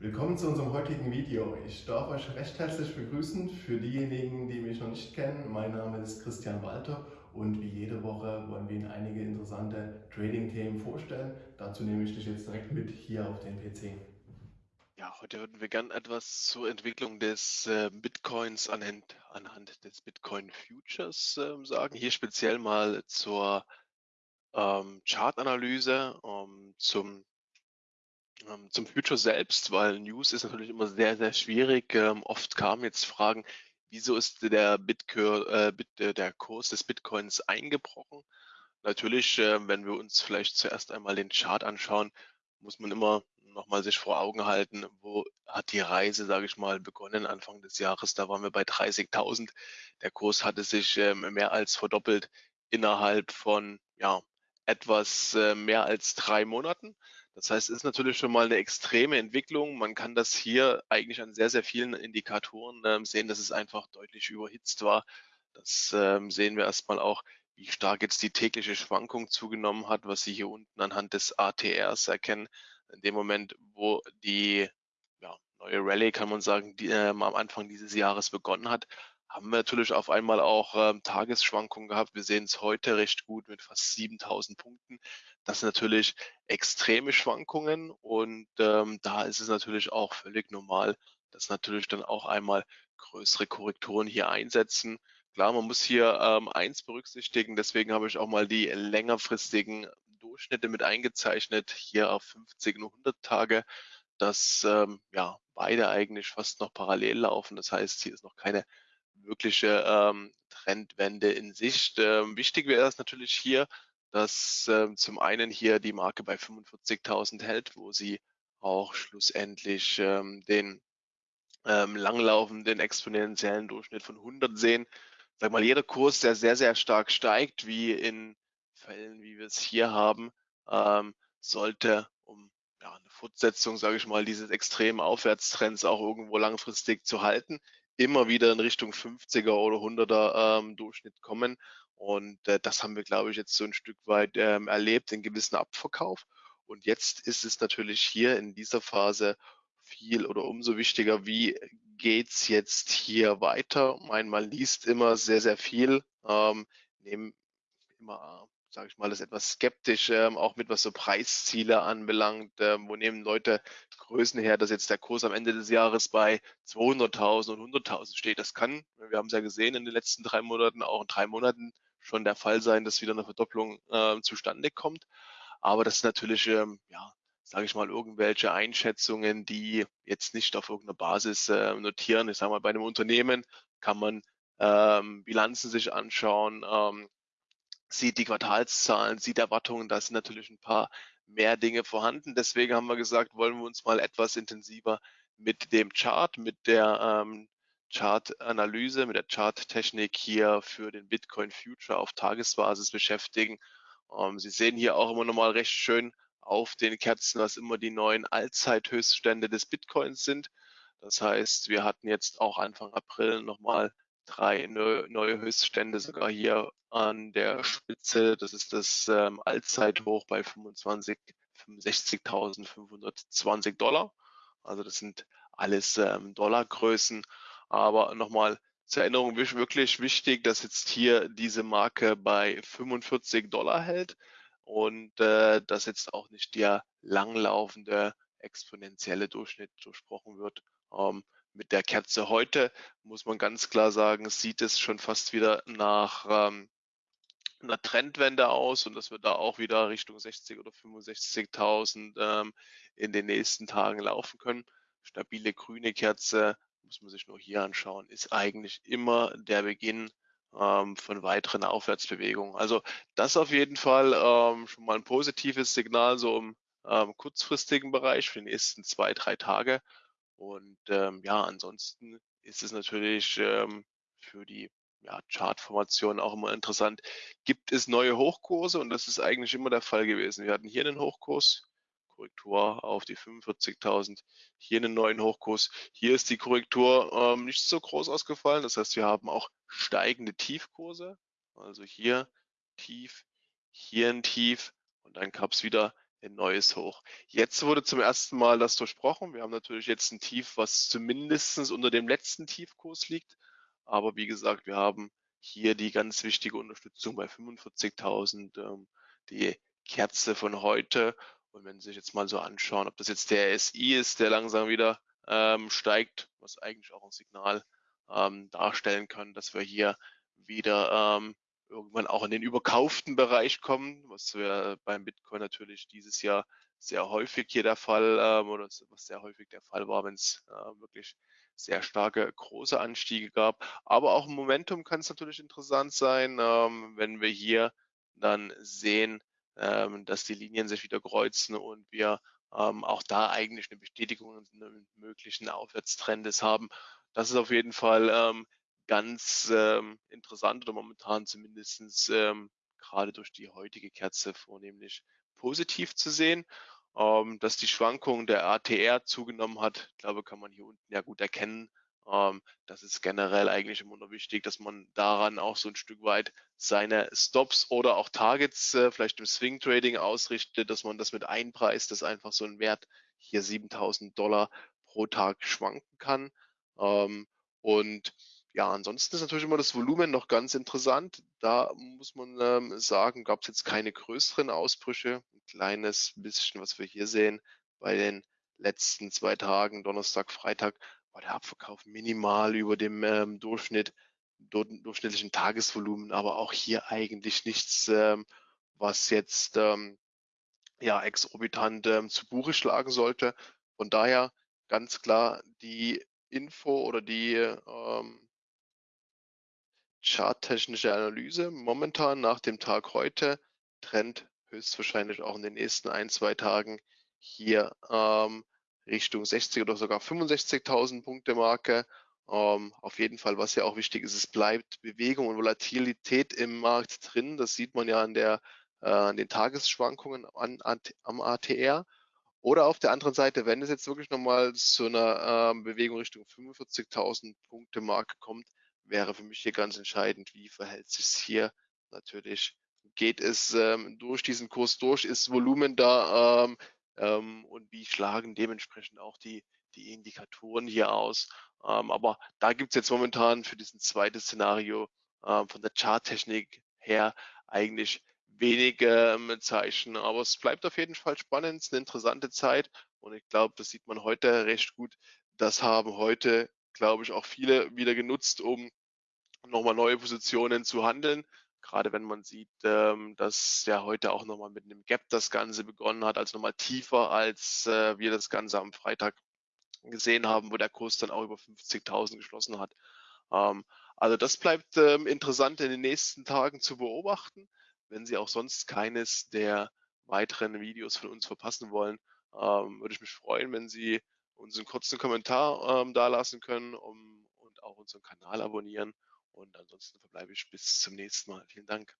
Willkommen zu unserem heutigen Video. Ich darf euch recht herzlich begrüßen. Für diejenigen, die mich noch nicht kennen, mein Name ist Christian Walter und wie jede Woche wollen wir Ihnen einige interessante Trading-Themen vorstellen. Dazu nehme ich dich jetzt direkt mit hier auf den PC. Ja, heute würden wir gerne etwas zur Entwicklung des äh, Bitcoins anhand, anhand des Bitcoin Futures äh, sagen. Hier speziell mal zur ähm, Chartanalyse, ähm, zum zum Future selbst, weil News ist natürlich immer sehr, sehr schwierig. Ähm, oft kamen jetzt Fragen, wieso ist der, Bitcoin, äh, äh, der Kurs des Bitcoins eingebrochen? Natürlich, äh, wenn wir uns vielleicht zuerst einmal den Chart anschauen, muss man immer nochmal sich vor Augen halten, wo hat die Reise, sage ich mal, begonnen Anfang des Jahres. Da waren wir bei 30.000. Der Kurs hatte sich ähm, mehr als verdoppelt innerhalb von ja, etwas mehr als drei Monaten. Das heißt, es ist natürlich schon mal eine extreme Entwicklung. Man kann das hier eigentlich an sehr, sehr vielen Indikatoren ähm, sehen, dass es einfach deutlich überhitzt war. Das ähm, sehen wir erstmal auch, wie stark jetzt die tägliche Schwankung zugenommen hat, was Sie hier unten anhand des ATRs erkennen. In dem Moment, wo die ja, neue Rallye, kann man sagen, die, ähm, am Anfang dieses Jahres begonnen hat, haben wir natürlich auf einmal auch ähm, Tagesschwankungen gehabt. Wir sehen es heute recht gut mit fast 7000 Punkten. Das sind natürlich extreme Schwankungen und ähm, da ist es natürlich auch völlig normal, dass natürlich dann auch einmal größere Korrekturen hier einsetzen. Klar, man muss hier ähm, eins berücksichtigen, deswegen habe ich auch mal die längerfristigen Durchschnitte mit eingezeichnet, hier auf 50 und 100 Tage, dass ähm, ja beide eigentlich fast noch parallel laufen. Das heißt, hier ist noch keine wirkliche ähm, Trendwende in Sicht. Ähm, wichtig wäre es natürlich hier, dass ähm, zum einen hier die Marke bei 45.000 hält, wo sie auch schlussendlich ähm, den ähm, langlaufenden exponentiellen Durchschnitt von 100 sehen. Sag mal, jeder Kurs, der sehr, sehr stark steigt, wie in Fällen, wie wir es hier haben, ähm, sollte, um ja, eine Fortsetzung, sage ich mal, dieses extremen Aufwärtstrends auch irgendwo langfristig zu halten, immer wieder in Richtung 50er oder 100er ähm, Durchschnitt kommen. Und äh, das haben wir, glaube ich, jetzt so ein Stück weit ähm, erlebt, den gewissen Abverkauf. Und jetzt ist es natürlich hier in dieser Phase viel oder umso wichtiger, wie geht's jetzt hier weiter? Mein, man liest immer sehr, sehr viel, ähm, nehmen immer sage ich mal, das etwas skeptisch, ähm, auch mit was so Preisziele anbelangt. Ähm, wo nehmen Leute Größen her, dass jetzt der Kurs am Ende des Jahres bei 200.000 und 100.000 steht? Das kann, wir haben es ja gesehen in den letzten drei Monaten, auch in drei Monaten schon der Fall sein, dass wieder eine Verdopplung äh, zustande kommt. Aber das ist natürlich, ähm, ja, sage ich mal, irgendwelche Einschätzungen, die jetzt nicht auf irgendeiner Basis äh, notieren. Ich sage mal, bei einem Unternehmen kann man ähm, Bilanzen sich anschauen, ähm, sieht die Quartalszahlen, sieht Erwartungen, da sind natürlich ein paar mehr Dinge vorhanden. Deswegen haben wir gesagt, wollen wir uns mal etwas intensiver mit dem Chart, mit der ähm, Chart-Analyse, mit der Chart-Technik hier für den Bitcoin Future auf Tagesbasis beschäftigen. Ähm, Sie sehen hier auch immer nochmal recht schön auf den Kerzen, was immer die neuen Allzeithöchststände des Bitcoins sind. Das heißt, wir hatten jetzt auch Anfang April nochmal drei neue Höchststände sogar hier an der Spitze. Das ist das ähm, Allzeithoch bei 25, 65.520 Dollar. Also das sind alles ähm, Dollargrößen. Aber nochmal zur Erinnerung wirklich wichtig, dass jetzt hier diese Marke bei 45 Dollar hält und äh, dass jetzt auch nicht der langlaufende exponentielle Durchschnitt durchbrochen wird. Ähm, mit der Kerze heute muss man ganz klar sagen, sieht es schon fast wieder nach ähm, einer Trendwende aus und dass wir da auch wieder Richtung 60 oder 65.000 ähm, in den nächsten Tagen laufen können. Stabile grüne Kerze, muss man sich nur hier anschauen, ist eigentlich immer der Beginn ähm, von weiteren Aufwärtsbewegungen. Also das auf jeden Fall ähm, schon mal ein positives Signal so im ähm, kurzfristigen Bereich für die nächsten zwei, drei Tage. Und ähm, ja, ansonsten ist es natürlich ähm, für die ja, Chartformation auch immer interessant. Gibt es neue Hochkurse? Und das ist eigentlich immer der Fall gewesen. Wir hatten hier einen Hochkurs, Korrektur auf die 45.000, hier einen neuen Hochkurs. Hier ist die Korrektur ähm, nicht so groß ausgefallen. Das heißt, wir haben auch steigende Tiefkurse. Also hier tief, hier ein Tief und dann gab es wieder ein neues Hoch. Jetzt wurde zum ersten Mal das durchbrochen. Wir haben natürlich jetzt ein Tief, was zumindest unter dem letzten Tiefkurs liegt. Aber wie gesagt, wir haben hier die ganz wichtige Unterstützung bei 45.000, ähm, die Kerze von heute. Und wenn Sie sich jetzt mal so anschauen, ob das jetzt der SI ist, der langsam wieder ähm, steigt, was eigentlich auch ein Signal ähm, darstellen kann, dass wir hier wieder ähm, irgendwann auch in den überkauften Bereich kommen, was wir beim Bitcoin natürlich dieses Jahr sehr häufig hier der Fall ähm, oder was sehr häufig der Fall war, wenn es äh, wirklich sehr starke große Anstiege gab. Aber auch im Momentum kann es natürlich interessant sein, ähm, wenn wir hier dann sehen, ähm, dass die Linien sich wieder kreuzen und wir ähm, auch da eigentlich eine Bestätigung eines möglichen Aufwärtstrendes haben. Das ist auf jeden Fall ähm, ganz ähm, interessant oder momentan zumindest ähm, gerade durch die heutige Kerze vornehmlich positiv zu sehen. Ähm, dass die Schwankung der ATR zugenommen hat, glaube kann man hier unten ja gut erkennen. Ähm, das ist generell eigentlich immer nur wichtig, dass man daran auch so ein Stück weit seine Stops oder auch Targets äh, vielleicht im Swing Trading ausrichtet, dass man das mit einpreist, dass einfach so ein Wert hier 7000 Dollar pro Tag schwanken kann. Ähm, und ja, ansonsten ist natürlich immer das Volumen noch ganz interessant. Da muss man ähm, sagen, gab es jetzt keine größeren Ausbrüche. Ein kleines bisschen, was wir hier sehen bei den letzten zwei Tagen, Donnerstag, Freitag, war der Abverkauf minimal über dem ähm, Durchschnitt, durchschnittlichen Tagesvolumen, aber auch hier eigentlich nichts, ähm, was jetzt ähm, ja exorbitant ähm, zu Buche schlagen sollte. Von daher ganz klar die Info oder die ähm, charttechnische Analyse. Momentan nach dem Tag heute, Trend höchstwahrscheinlich auch in den nächsten ein, zwei Tagen hier ähm, Richtung 60 oder sogar 65.000 Punkte Marke. Ähm, auf jeden Fall, was ja auch wichtig ist, es bleibt Bewegung und Volatilität im Markt drin. Das sieht man ja an, der, äh, den Tagesschwankungen an, an, am ATR. Oder auf der anderen Seite, wenn es jetzt wirklich nochmal zu einer ähm, Bewegung Richtung 45.000 Punkte Marke kommt, wäre für mich hier ganz entscheidend, wie verhält sich hier natürlich. Geht es ähm, durch diesen Kurs durch, ist Volumen da ähm, ähm, und wie schlagen dementsprechend auch die, die Indikatoren hier aus. Ähm, aber da gibt es jetzt momentan für diesen zweiten Szenario ähm, von der Charttechnik her eigentlich wenige ähm, Zeichen. Aber es bleibt auf jeden Fall spannend, es ist eine interessante Zeit und ich glaube, das sieht man heute recht gut. Das haben heute glaube ich, auch viele wieder genutzt, um nochmal neue Positionen zu handeln. Gerade wenn man sieht, ähm, dass ja heute auch nochmal mit einem Gap das Ganze begonnen hat, also nochmal tiefer, als äh, wir das Ganze am Freitag gesehen haben, wo der Kurs dann auch über 50.000 geschlossen hat. Ähm, also das bleibt ähm, interessant in den nächsten Tagen zu beobachten. Wenn Sie auch sonst keines der weiteren Videos von uns verpassen wollen, würde ich mich freuen, wenn Sie uns einen kurzen Kommentar ähm, dalassen können um, und auch unseren Kanal abonnieren. Und ansonsten verbleibe ich bis zum nächsten Mal. Vielen Dank.